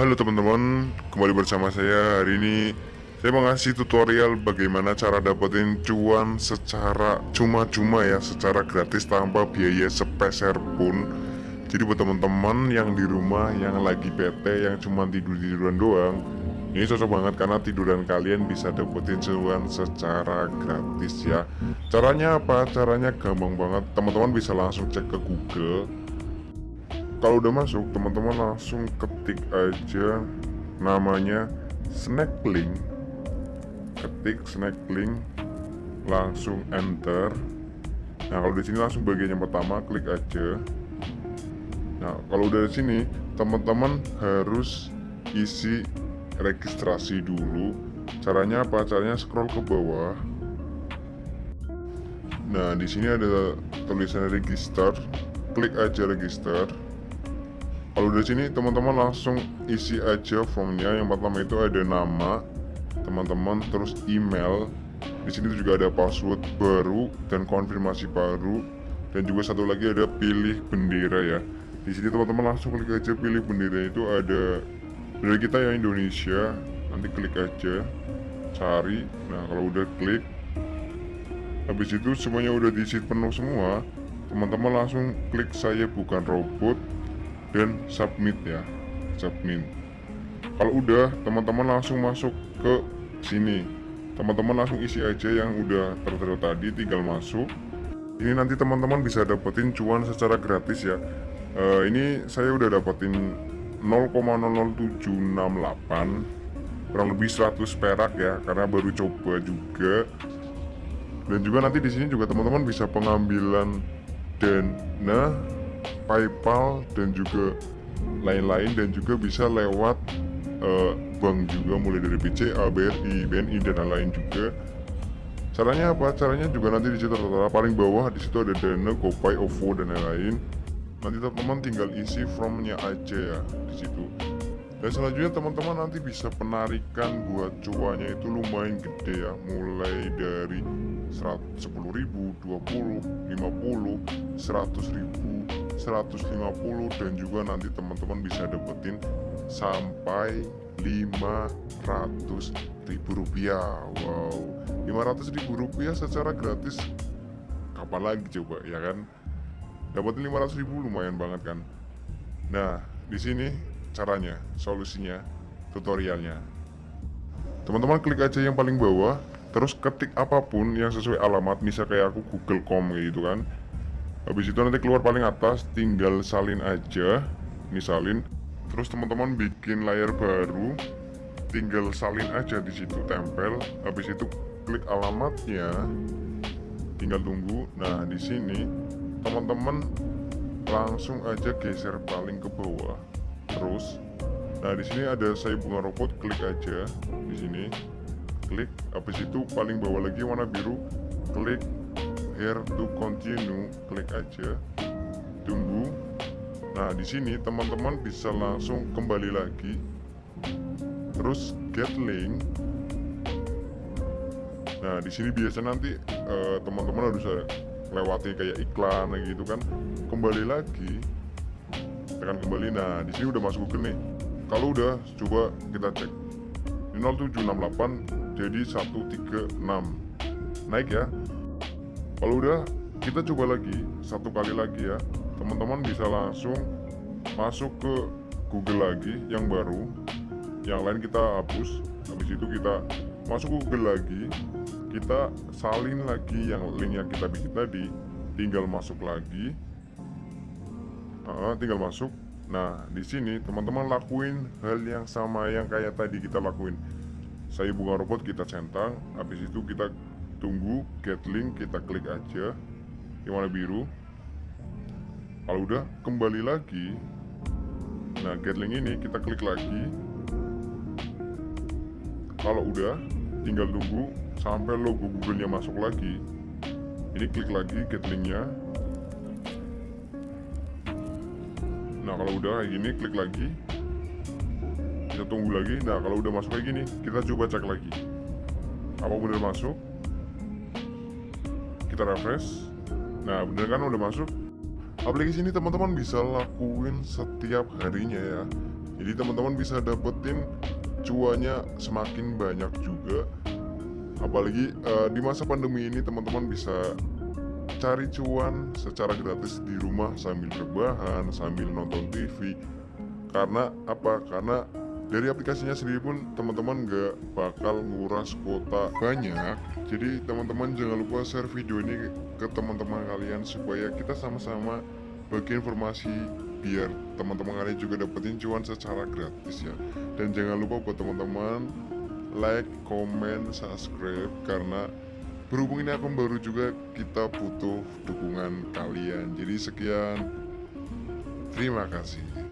Halo teman-teman, kembali bersama saya hari ini. Saya mau ngasih tutorial bagaimana cara dapetin cuan secara cuma-cuma ya Secara gratis tanpa biaya sepeser pun. Jadi buat teman-teman yang di rumah yang lagi PT yang cuma tidur-tiduran doang Ini cocok banget karena tiduran kalian bisa dapetin cuan secara gratis ya. Caranya apa? Caranya gampang banget. Teman-teman bisa langsung cek ke Google kalau udah masuk teman-teman langsung ketik aja namanya snackling. Ketik snackling langsung enter. Nah kalau di sini langsung bagian yang pertama klik aja. Nah kalau udah di sini teman-teman harus isi registrasi dulu. Caranya apa? Caranya scroll ke bawah. Nah di sini ada tulisan register. Klik aja register kalau dari sini teman-teman langsung isi aja formnya. Yang pertama itu ada nama teman-teman terus email. Di sini juga ada password baru dan konfirmasi baru. Dan juga satu lagi ada pilih bendera ya. Di sini teman-teman langsung klik aja pilih bendera. Itu ada bendera kita ya Indonesia. Nanti klik aja cari. Nah kalau udah klik habis itu semuanya udah diisi penuh semua. Teman-teman langsung klik saya bukan robot dan submit ya. Submit. Kalau udah teman-teman langsung masuk ke sini. Teman-teman langsung isi aja yang udah tertera tadi tinggal masuk. Ini nanti teman-teman bisa dapetin cuan secara gratis ya. Uh, ini saya udah dapetin 0,00768 kurang lebih 100 perak ya karena baru coba juga. Dan juga nanti di sini juga teman-teman bisa pengambilan dana PayPal dan juga lain-lain dan juga bisa lewat uh, bank juga mulai dari BCA, BRI, BNI dan lain-lain juga. Caranya apa? Caranya juga nanti di situ tertera paling bawah di situ ada Dana, GoPay, OVO dan lain-lain. Nanti teman-teman tinggal isi formnya aja ya di situ. Dan selanjutnya teman-teman nanti bisa penarikan buat cuannya itu lumayan gede ya Mulai dari 10 ribu, 20, 50, 100 ribu, 150 dan juga nanti teman-teman bisa dapetin sampai 500 ribu rupiah. Wow 500 ribu rupiah secara gratis. Kapan lagi coba ya kan? Dapetin 500 ribu lumayan banget kan? Nah di sini caranya, solusinya, tutorialnya. Teman-teman klik aja yang paling bawah, terus ketik apa pun yang sesuai alamat, misal kayak aku google.com gitu kan. Habis itu nanti keluar paling atas, tinggal salin aja, misalin. Terus teman-teman bikin layar baru, tinggal salin aja di situ tempel. Habis itu klik alamatnya, tinggal tunggu. Nah di sini teman-teman langsung aja geser paling ke bawah terus nah di sini ada saya bunga robot klik aja di sini klik. Habis itu paling bawah lagi warna biru klik here to continue klik aja. Tunggu. Nah di sini teman-teman bisa langsung kembali lagi. Terus get link. Nah di sini biasa nanti eh, teman-teman uh, harus lewati kayak iklan gitu kan. Kembali lagi. Tekan kembali. Nah di sini udah masuk Google nih. Kalau udah coba kita cek. Ini 0768 jadi 136 naik ya. Kalau udah kita coba lagi satu kali lagi ya. Teman-teman bisa langsung masuk ke Google lagi yang baru. Yang lain kita hapus. Habis itu kita masuk Google lagi. Kita salin lagi yang link yang kita bikin tadi. Tinggal masuk lagi. Uh, tinggal masuk. Nah di sini teman-teman lakuin hal yang sama yang kayak tadi kita lakuin saya bunga robot kita centang. Habis itu kita tunggu get link kita klik aja. Yang warna biru. Kalau udah kembali lagi. Nah get link ini kita klik lagi. Kalau udah tinggal tunggu sampai logo google-nya masuk lagi. Ini klik lagi get linknya. Nah kalau udah kayak gini klik lagi kita tunggu lagi. Nah kalau udah masuk kayak gini kita coba cek lagi. Apa bener masuk kita refresh. Nah bener kan udah masuk? Aplikasi ini teman-teman bisa lakuin setiap harinya ya. Jadi teman-teman bisa dapetin cuannya semakin banyak juga. Apalagi uh, di masa pandemi ini teman-teman bisa cari cuan secara gratis di rumah sambil rebahan sambil nonton TV karena apa? Karena dari aplikasinya sendiri pun teman-teman gak bakal nguras kuota banyak. Jadi teman-teman jangan lupa share video ini ke teman-teman kalian supaya kita sama-sama bagi informasi biar teman-teman kalian juga dapetin cuan secara gratis ya. Dan jangan lupa buat teman-teman like, comment, subscribe karena berhubung ini akun baru juga kita butuh dukungan kalian. Jadi sekian. Terima kasih